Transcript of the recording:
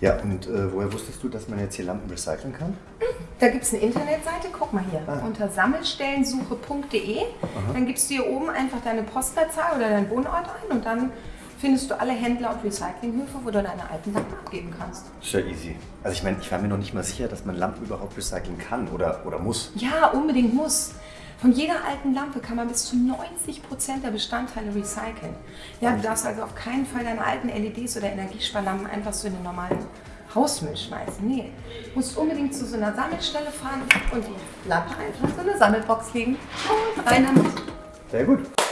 Ja, und äh, woher wusstest du, dass man jetzt hier Lampen recyceln kann? Da gibt es eine Internetseite, guck mal hier, Ah. unter sammelstellensuche.de. Dann gibst du hier oben einfach deine Postleitzahl oder deinen Wohnort ein und dann findest du alle Händler und Recyclinghöfe, wo du deine alten Lampen abgeben kannst. Ist ja easy. Also ich meine, ich war mir noch nicht mal sicher, dass man Lampen überhaupt recyceln kann oder, oder muss. Ja, unbedingt muss. Von jeder alten Lampe kann man bis zu 90% der Bestandteile recyceln. Ja, du darfst also auf keinen Fall deine alten LEDs oder Energiesparlampen einfach so in den normalen Hausmüll schmeißen. Nee, du musst unbedingt zu so einer Sammelstelle fahren und die Lampe einfach in so eine Sammelbox legen und rein damit. Sehr gut.